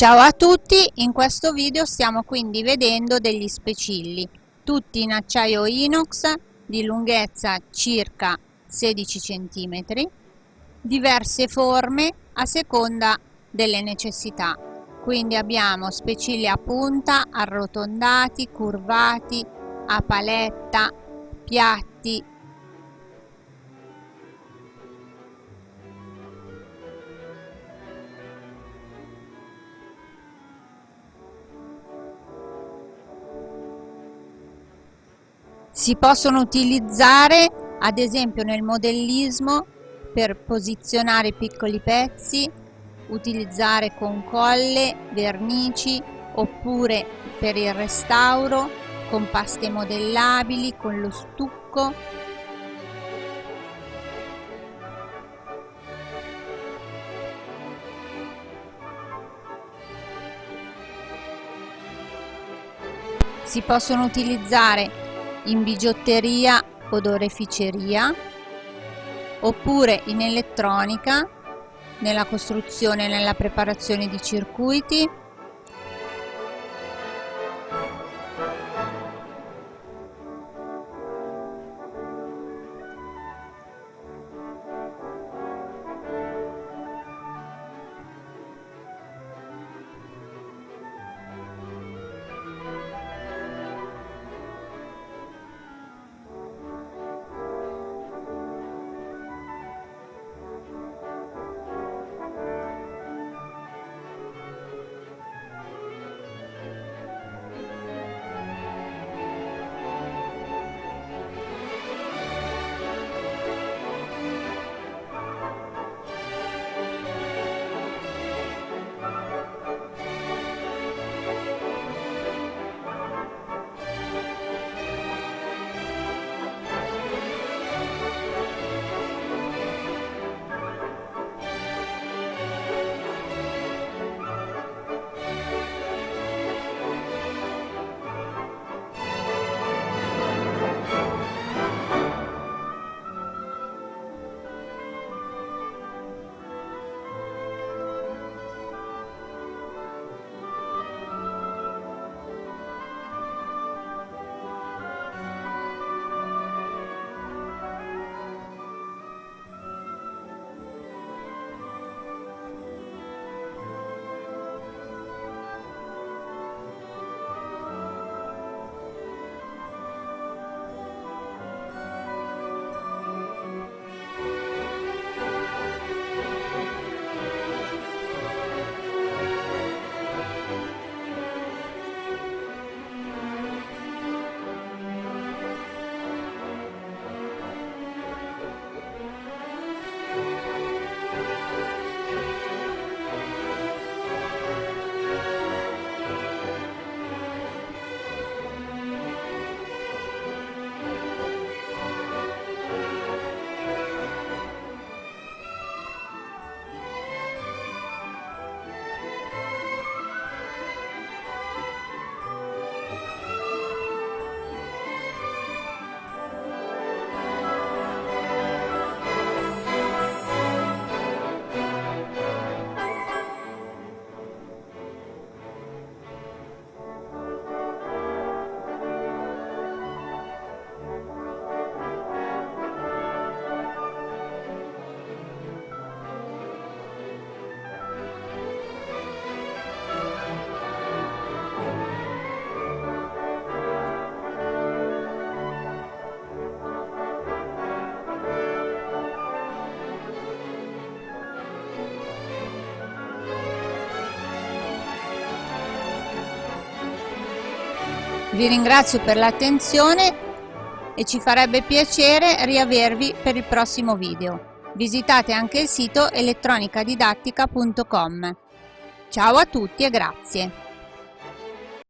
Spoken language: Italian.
Ciao a tutti, in questo video stiamo quindi vedendo degli specilli, tutti in acciaio inox di lunghezza circa 16 cm, diverse forme a seconda delle necessità. Quindi abbiamo specilli a punta, arrotondati, curvati, a paletta, piatti, Si possono utilizzare ad esempio nel modellismo per posizionare piccoli pezzi, utilizzare con colle, vernici oppure per il restauro con paste modellabili, con lo stucco. Si possono utilizzare in bigiotteria o oreficeria oppure in elettronica nella costruzione e nella preparazione di circuiti Vi ringrazio per l'attenzione e ci farebbe piacere riavervi per il prossimo video. Visitate anche il sito elettronicadidattica.com. Ciao a tutti e grazie!